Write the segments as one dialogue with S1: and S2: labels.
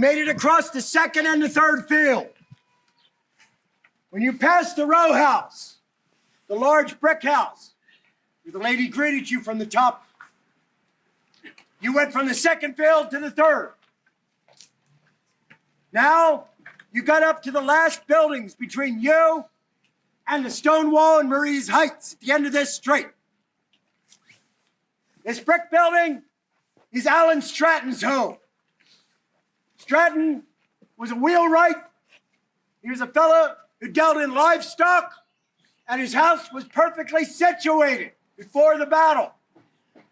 S1: Made it across the second and the third field. When you passed the row house, the large brick house, where the lady greeted you from the top, you went from the second field to the third. Now you got up to the last buildings between you and the stone wall in Marye's Heights at the end of this street. This brick building is Alan Stratton's home. Stratton was a wheelwright. He was a fellow who dealt in livestock, and his house was perfectly situated before the battle.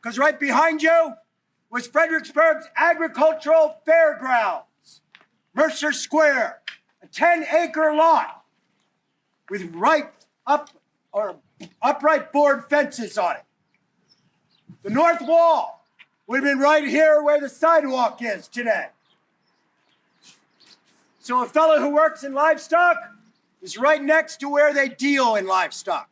S1: Because right behind you was Fredericksburg's agricultural fairgrounds, Mercer Square, a 10 acre lot with right up or upright board fences on it. The north wall would have been right here where the sidewalk is today. So a fellow who works in livestock is right next to where they deal in livestock.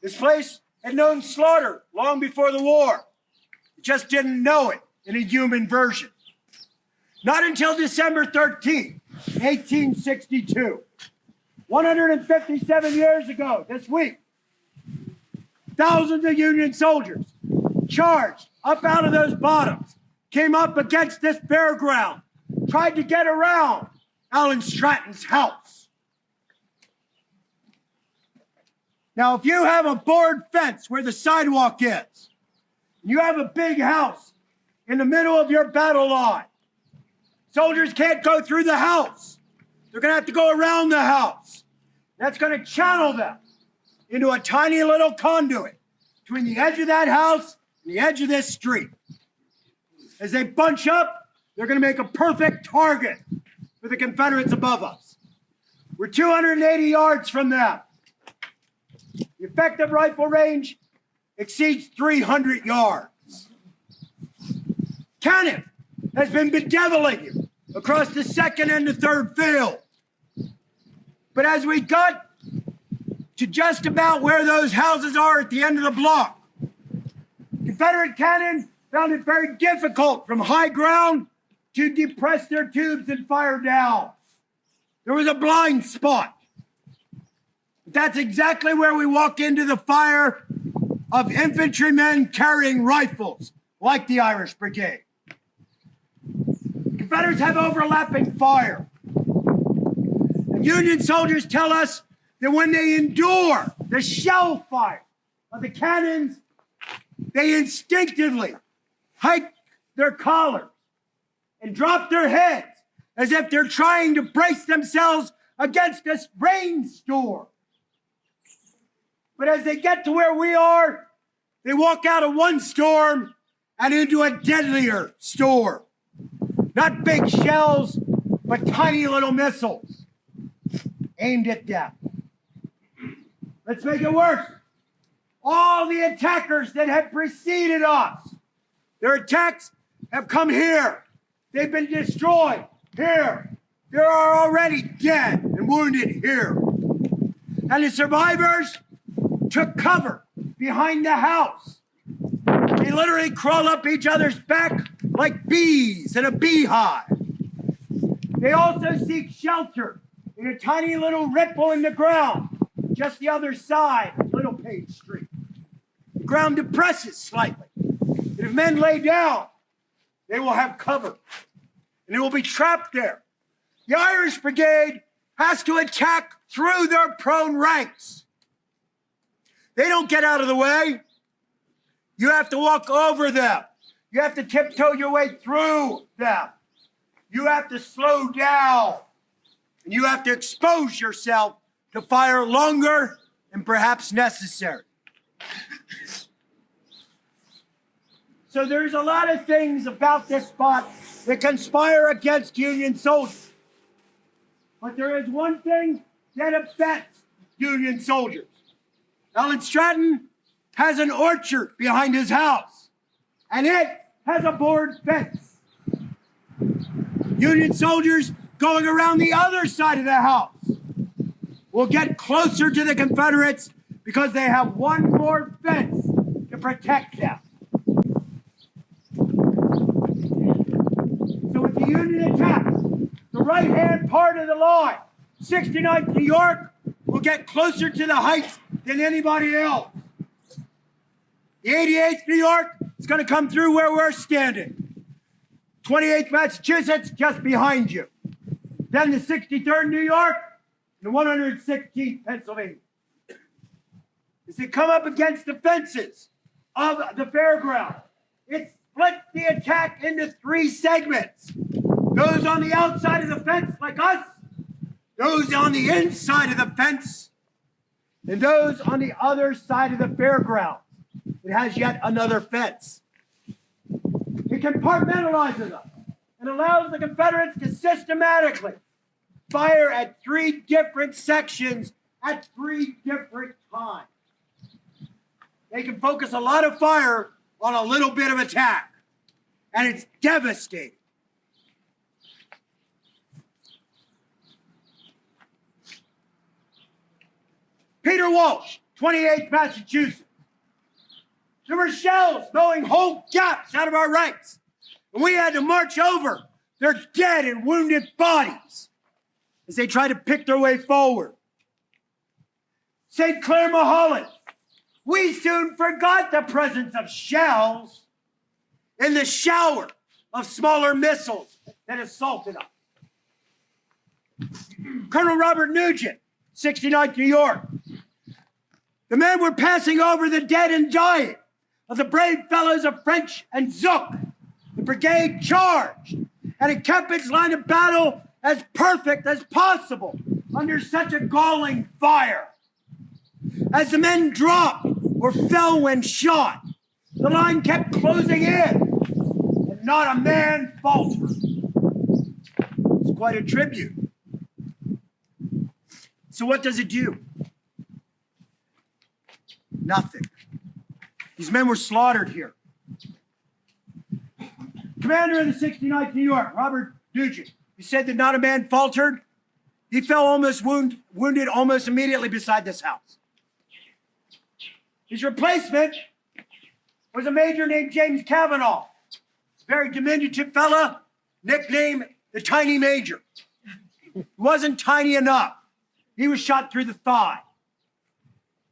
S1: This place had known slaughter long before the war. It just didn't know it in a human version. Not until December 13th, 1862. 157 years ago, this week, thousands of Union soldiers charged up out of those bottoms, came up against this fairground, tried to get around Alan Stratton's house. Now, if you have a board fence where the sidewalk is, you have a big house in the middle of your battle line, soldiers can't go through the house. They're going to have to go around the house. That's going to channel them into a tiny little conduit between the edge of that house and the edge of this street. As they bunch up, they're going to make a perfect target for the Confederates above us. We're 280 yards from them. The effective rifle range exceeds 300 yards. Cannon has been bedeviling you across the second and the third field. But as we got to just about where those houses are at the end of the block, Confederate cannon found it very difficult from high ground to depress their tubes and fire down. There was a blind spot. That's exactly where we walk into the fire of infantrymen carrying rifles, like the Irish Brigade. Confederates have overlapping fire. And Union soldiers tell us that when they endure the shell fire of the cannons, they instinctively hike their collars and drop their heads as if they're trying to brace themselves against a rainstorm. But as they get to where we are, they walk out of one storm and into a deadlier storm. Not big shells, but tiny little missiles aimed at them. Let's make it worse. All the attackers that have preceded us, their attacks have come here They've been destroyed here. There are already dead and wounded here. And the survivors took cover behind the house. They literally crawl up each other's back like bees in a beehive. They also seek shelter in a tiny little ripple in the ground just the other side of Little Littlepage Street. The ground depresses slightly. And if men lay down, they will have cover and they will be trapped there. The Irish Brigade has to attack through their prone ranks. They don't get out of the way. You have to walk over them. You have to tiptoe your way through them. You have to slow down. And you have to expose yourself to fire longer and perhaps necessary. So there's a lot of things about this spot that conspire against Union soldiers. But there is one thing that upsets Union soldiers. Alan Stratton has an orchard behind his house, and it has a board fence. Union soldiers going around the other side of the house will get closer to the Confederates because they have one more fence to protect them. right hand part of the line. 69th New York will get closer to the heights than anybody else. The 88th New York is going to come through where we're standing. 28th Massachusetts just behind you. Then the 63rd New York and the 116th Pennsylvania. As they come up against the fences of the fairground, it splits the attack into three segments. Those on the outside of the fence, like us, those on the inside of the fence, and those on the other side of the fairground. It has yet another fence. It compartmentalizes them and allows the Confederates to systematically fire at three different sections at three different times. They can focus a lot of fire on a little bit of attack, and it's devastating. Peter Walsh, 28th Massachusetts. There were shells blowing whole gaps out of our ranks, and we had to march over their dead and wounded bodies as they tried to pick their way forward. St. Clair Mulholland, we soon forgot the presence of shells in the shower of smaller missiles that assaulted us. Colonel Robert Nugent, 69th New York. The men were passing over the dead and dying of the brave fellows of French and Zook. The brigade charged and it kept its line of battle as perfect as possible under such a galling fire. As the men dropped or fell when shot, the line kept closing in, and not a man faltered. It's quite a tribute. So, what does it do? Nothing. These men were slaughtered here. Commander of the 69th New York, Robert Nugent, he said that not a man faltered. He fell almost wound, wounded almost immediately beside this house. His replacement was a major named James Cavanaugh, very diminutive fella, nicknamed the Tiny Major. He wasn't tiny enough. He was shot through the thigh.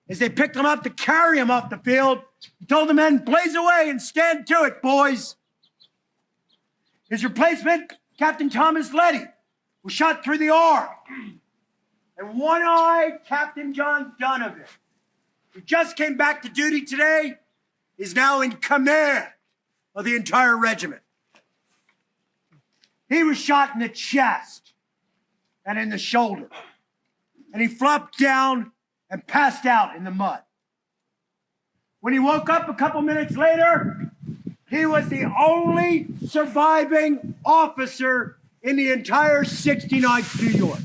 S1: As they picked him up to carry him off the field, he told the men, blaze away and stand to it, boys. His replacement, Captain Thomas Letty, was shot through the arm. And one-eyed Captain John Donovan, who just came back to duty today, is now in command of the entire regiment. He was shot in the chest and in the shoulder. And he flopped down and passed out in the mud. When he woke up a couple minutes later, he was the only surviving officer in the entire 69th New York.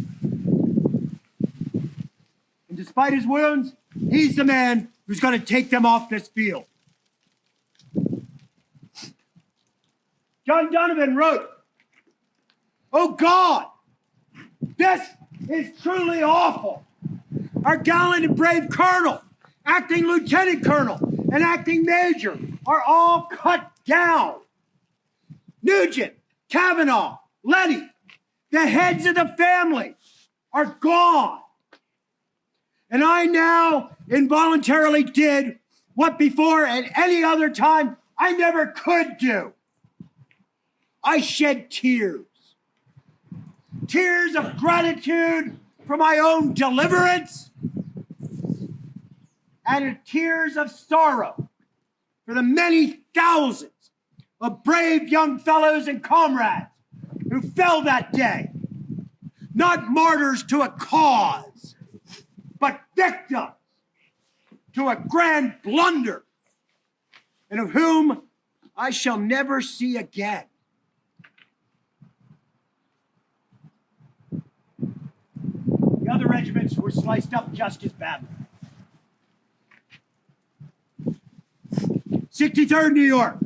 S1: And despite his wounds, he's the man who's going to take them off this field. John Donovan wrote, Oh God, this is truly awful. Our gallant and brave colonel, acting lieutenant colonel, and acting major are all cut down. Nugent, Kavanaugh, Letty, the heads of the family are gone. And I now involuntarily did what before at any other time I never could do. I shed tears. Tears of gratitude for my own deliverance and tears of sorrow for the many thousands of brave young fellows and comrades who fell that day, not martyrs to a cause, but victims to a grand blunder, and of whom I shall never see again. Other regiments were sliced up just as badly. 63rd New York,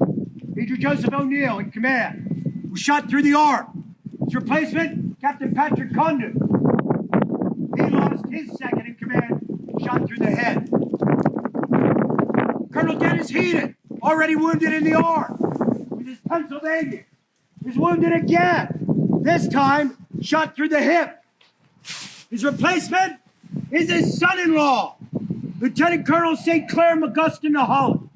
S1: Major Joseph O'Neill in command, was shot through the arm. His replacement, Captain Patrick Condon. He lost his second in command, shot through the head. Colonel Dennis Heaton, already wounded in the arm, with his Pennsylvania, is wounded again, this time shot through the hip. His replacement is his son-in-law, Lieutenant Colonel St. Clair McGuston of Holland.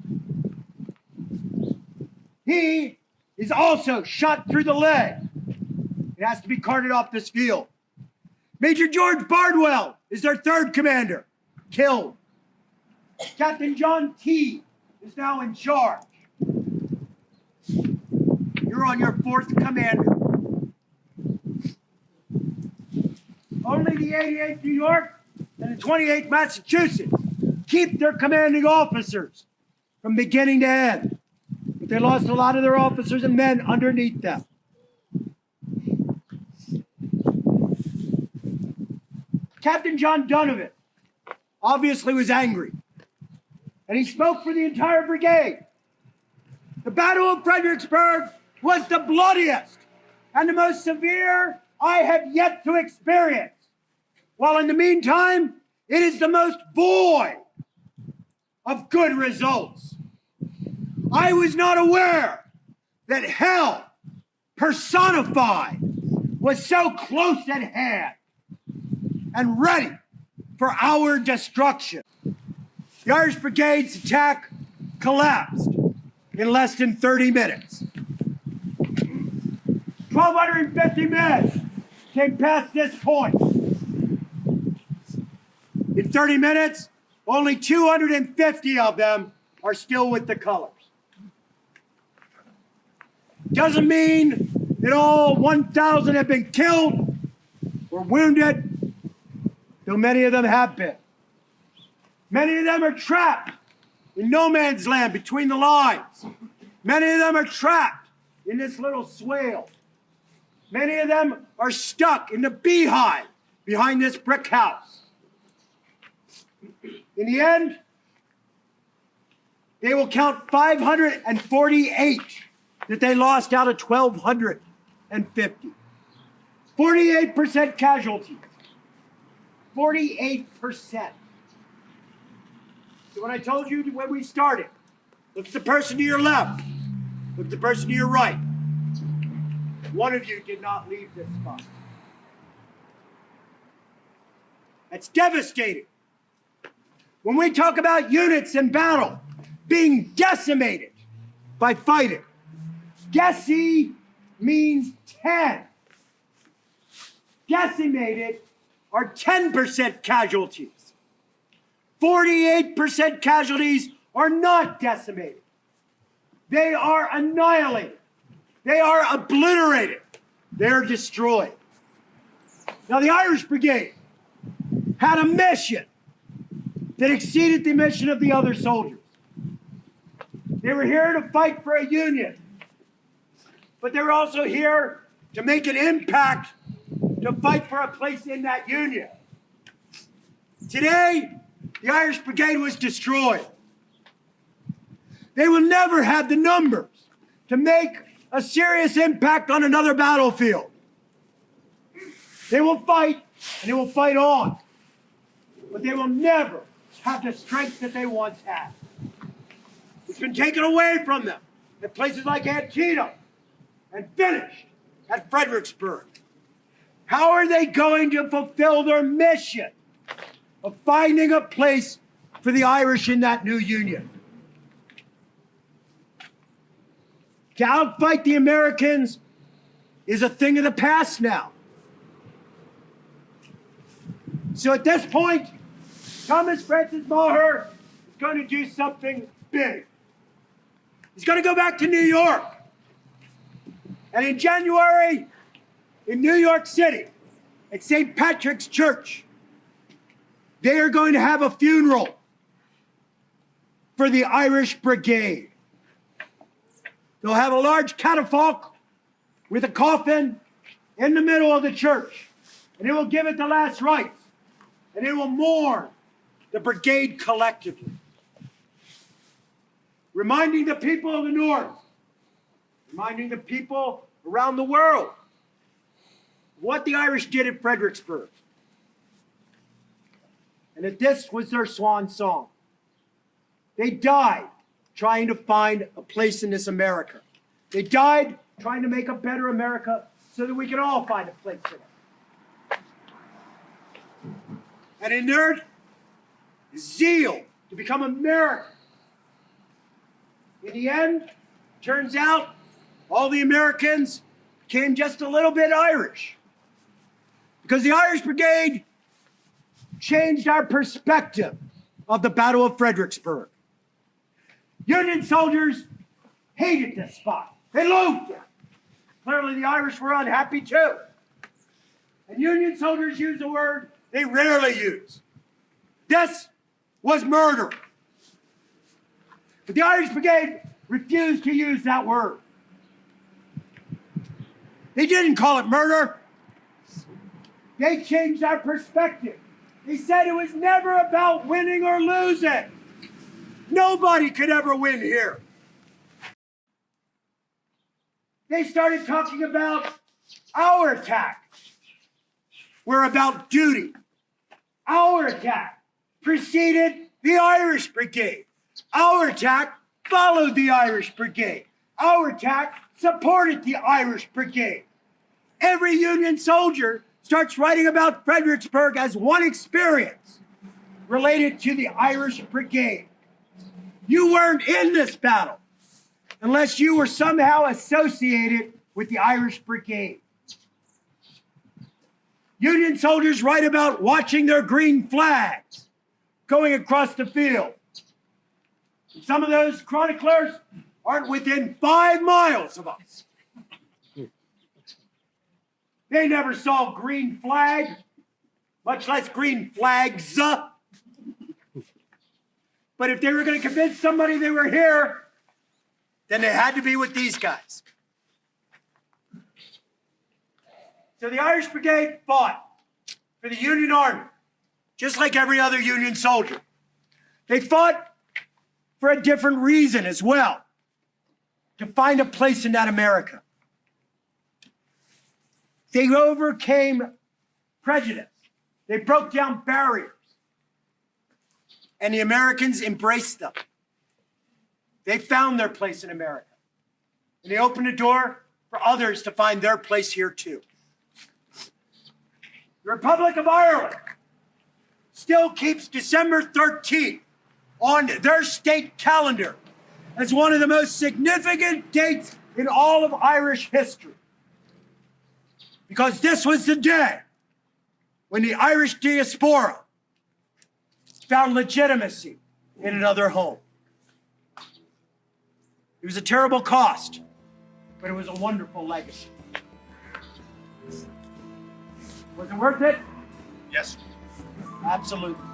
S1: He is also shot through the leg. It has to be carted off this field. Major George Bardwell is their third commander, killed. Captain John T is now in charge. You're on your fourth commander. Only the 88th New York and the 28th Massachusetts keep their commanding officers from beginning to end. But they lost a lot of their officers and men underneath them. Captain John Donovan obviously was angry, and he spoke for the entire brigade. The Battle of Fredericksburg was the bloodiest and the most severe I have yet to experience. While in the meantime, it is the most void of good results. I was not aware that hell personified was so close at hand and ready for our destruction. The Irish Brigade's attack collapsed in less than 30 minutes. 1,250 men came past this point. In 30 minutes, only 250 of them are still with the colors. Doesn't mean that all 1,000 have been killed or wounded, though many of them have been. Many of them are trapped in no man's land between the lines. Many of them are trapped in this little swale. Many of them are stuck in the beehive behind this brick house. In the end, they will count 548 that they lost out of 1,250. 48% casualties. 48%. So when I told you when we started, look at the person to your left, look at the person to your right. One of you did not leave this spot. That's devastating. When we talk about units in battle being decimated by fighting, Deci means 10. Decimated are 10% casualties. 48% casualties are not decimated. They are annihilated. They are obliterated. They're destroyed. Now, the Irish Brigade had a mission that exceeded the mission of the other soldiers. They were here to fight for a union, but they were also here to make an impact to fight for a place in that union. Today, the Irish Brigade was destroyed. They will never have the numbers to make a serious impact on another battlefield. They will fight and they will fight on, but they will never have the strength that they once had. It's been taken away from them at places like Antietam and finished at Fredericksburg. How are they going to fulfill their mission of finding a place for the Irish in that new union? To outfight the Americans is a thing of the past now. So at this point, Thomas Francis Meagher is going to do something big. He's going to go back to New York. And in January, in New York City, at St. Patrick's Church, they are going to have a funeral for the Irish Brigade. They'll have a large catafalque with a coffin in the middle of the church, and it will give it the last rites, and it will mourn the brigade collectively, reminding the people of the North, reminding the people around the world what the Irish did at Fredericksburg. And that this was their swan song. They died trying to find a place in this America. They died trying to make a better America so that we can all find a place in it. And in their zeal to become American. In the end, turns out all the Americans became just a little bit Irish. Because the Irish Brigade changed our perspective of the Battle of Fredericksburg. Union soldiers hated this spot. They loathed it. Clearly, the Irish were unhappy too. And Union soldiers use a word they rarely use. This was murder. But the Irish Brigade refused to use that word. They didn't call it murder. They changed our perspective. They said it was never about winning or losing. Nobody could ever win here. They started talking about our attack. We're about duty. Our attack preceded the Irish Brigade. Our attack followed the Irish Brigade. Our attack supported the Irish Brigade. Every Union soldier starts writing about Fredericksburg as one experience related to the Irish Brigade. You weren't in this battle unless you were somehow associated with the Irish Brigade. Union soldiers write about watching their green flags going across the field. And some of those chroniclers aren't within five miles of us. They never saw green flag, much less green flags. But if they were going to convince somebody they were here, then they had to be with these guys. So the Irish Brigade fought for the Union Army, just like every other Union soldier. They fought for a different reason as well to find a place in that America. They overcame prejudice, they broke down barriers, and the Americans embraced them. They found their place in America, and they opened a door for others to find their place here too. The Republic of Ireland still keeps December 13th on their state calendar as one of the most significant dates in all of Irish history. Because this was the day when the Irish diaspora found legitimacy in another home. It was a terrible cost, but it was a wonderful legacy. Was it worth it?
S2: Yes.
S1: Absolutely.